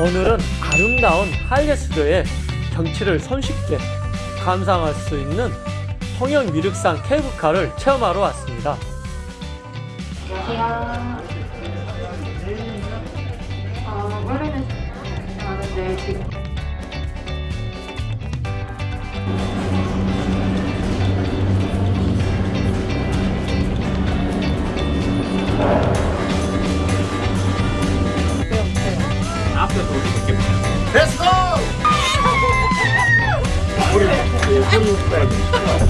오늘은 아름다운 하이레스도의 경치를 손쉽게 감상할 수 있는 통영 미륵산 케이블카를 체험하러 왔습니다. 안녕하세요. 어, 원래는 하는데 지금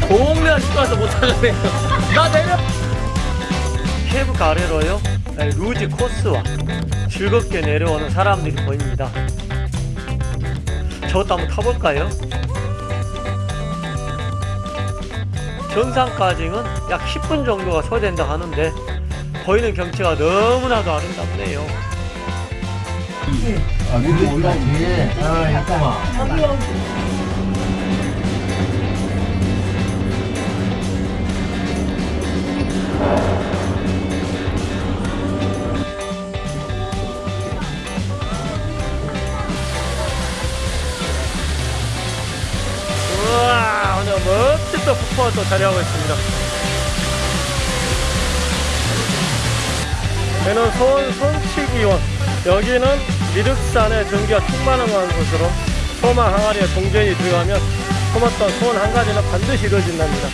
보험료가 싶어서 못하겠네요. 나 내려! 케이블카 아래로요, 네, 루지 코스와 즐겁게 내려오는 사람들이 보입니다. 저것도 한번 타볼까요? 정상까지는 약 10분 정도가 소요된다 하는데 보이는 경치가 너무나도 아름답네요. 아, 위로 올라오지. 아, 잠깐만. 우와 또 자리하고 있습니다. 여기는 서울 손치기원 여기는 미륵산의 전기가 충만한 곳으로 소마 항아리에 동전이 들어가면 품었던 소원 한 가지는 반드시 이루어진답니다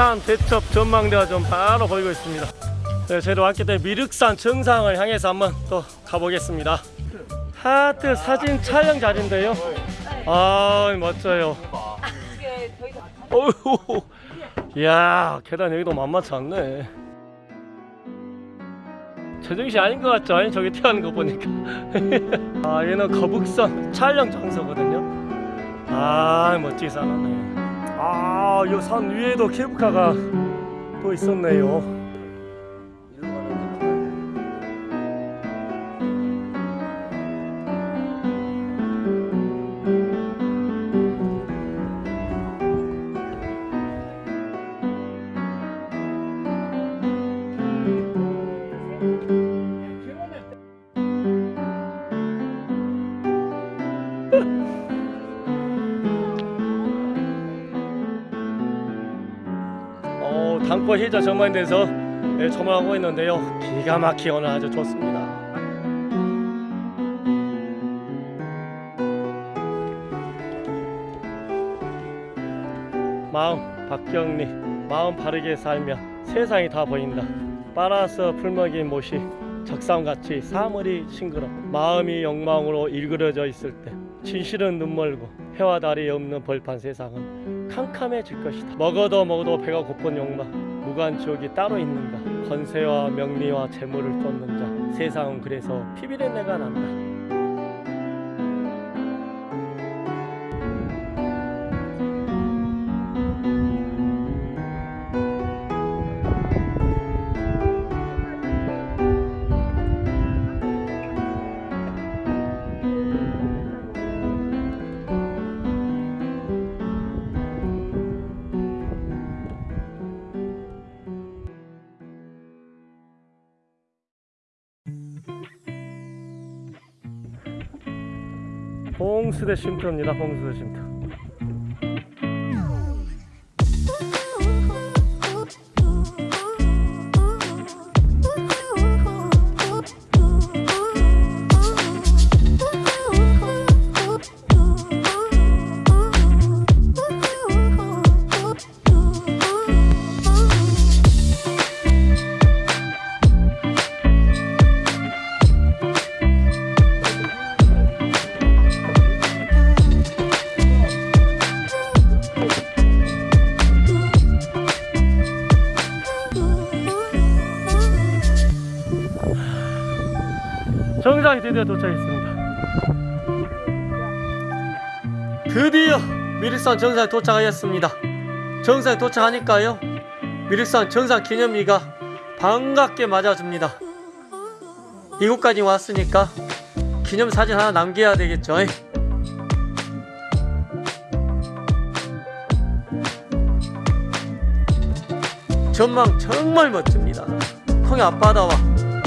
한산 대첩 전망대가 좀 바로 보이고 있습니다. 네, 저희도 왔기 때문에 미륵산 정상을 향해서 한번 또 가보겠습니다. 하트 사진 촬영 자리인데요. 아 멋져요. 어휴. 이야 계단 여기도 만만치 않네. 제정신 아닌 것 같죠? 아니 저기 태하는 거 보니까. 아 얘는 거북선 촬영 장소거든요. 아 멋지게 쌓아놨네 아, 이 산 위에도 케이블카가 또 있었네요. 희자 전망대에서 네, 조망하고 있는데요. 기가 오늘 아주 좋습니다. 마음 박경리 마음 바르게 살면 세상이 다 보인다. 빨아서 풀먹인 못이 적삼같이 사물이 싱그러 마음이 욕망으로 일그러져 있을 때 진실은 눈멀고 해와 달이 없는 벌판 세상은 캄캄해질 것이다. 먹어도 먹어도 배가 고픈 욕망 무관지옥이 따로 있는가? 권세와 명리와 재물을 쫓는 자 세상은 그래서 피비린내가 난다 홍수대 쉼터입니다. 홍수대 쉼터 드디어 도착했습니다 드디어 미륵산 정상에 도착하였습니다. 정상에 도착하니까요. 미륵산 정상 기념비가 반갑게 맞아줍니다. 이곳까지 왔으니까 기념사진 하나 남겨야 되겠죠. 전망 정말 멋집니다. 통해 앞바다와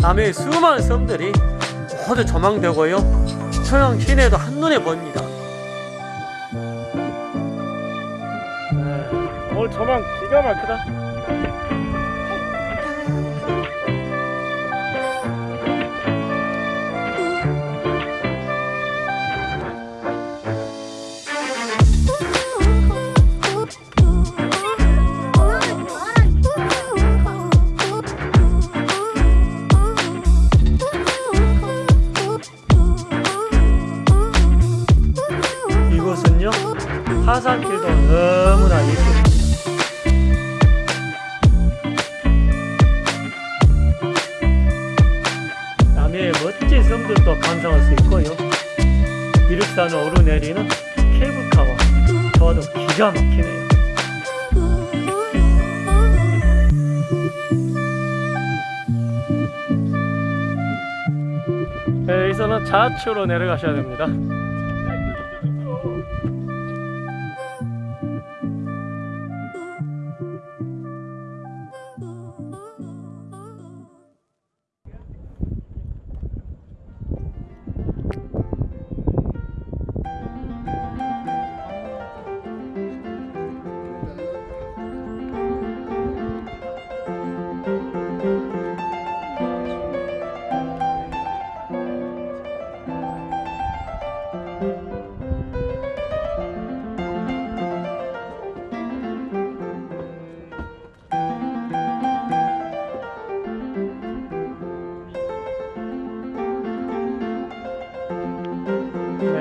남해의 수많은 섬들이 모두 조망되고요. 서양 시내도 한눈에 보입니다. 네, 오늘 조망 기가 막히다. 좌측으로 내려가셔야 됩니다.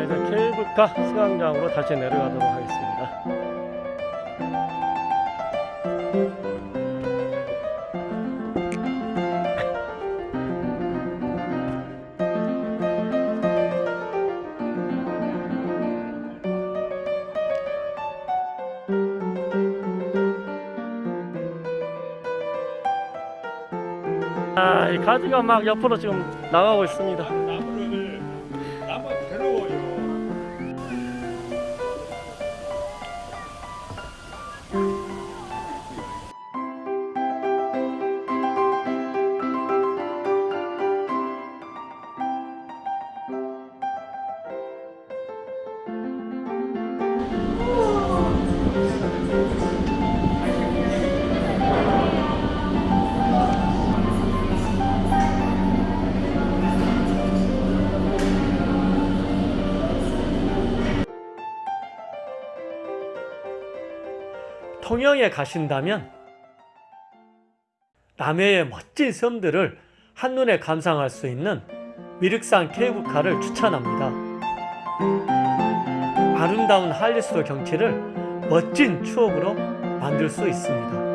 이제 케이블카 승강장으로 다시 내려가도록 하겠습니다. 아, 이 가지가 막 옆으로 지금 나가고 있습니다. 통영에 가신다면 남해의 멋진 섬들을 한눈에 감상할 수 있는 미륵산 케이블카를 추천합니다. 아름다운 할리스도 경치를 멋진 추억으로 만들 수 있습니다.